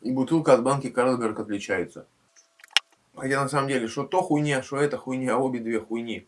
и бутылка от банки карлсберг отличается. А Хотя на самом деле что то хуйня что это хуйня обе две хуйни.